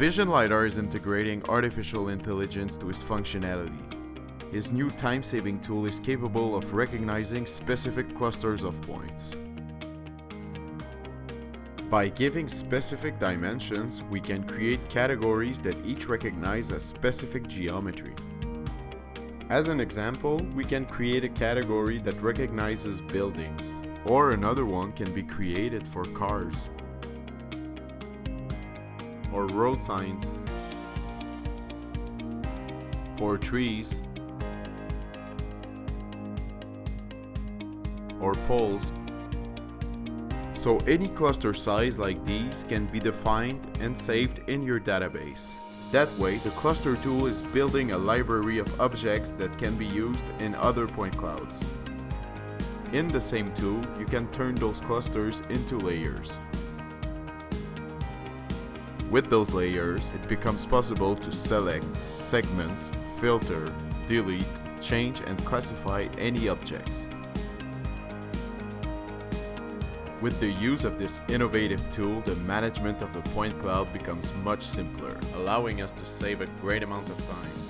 Vision LiDAR is integrating artificial intelligence to its functionality. His new time-saving tool is capable of recognizing specific clusters of points. By giving specific dimensions, we can create categories that each recognize a specific geometry. As an example, we can create a category that recognizes buildings, or another one can be created for cars, or road signs, or trees, or poles. So any cluster size like these can be defined and saved in your database. That way, the cluster tool is building a library of objects that can be used in other point clouds. In the same tool, you can turn those clusters into layers. With those layers, it becomes possible to select, segment, filter, delete, change and classify any objects. With the use of this innovative tool, the management of the point cloud becomes much simpler, allowing us to save a great amount of time.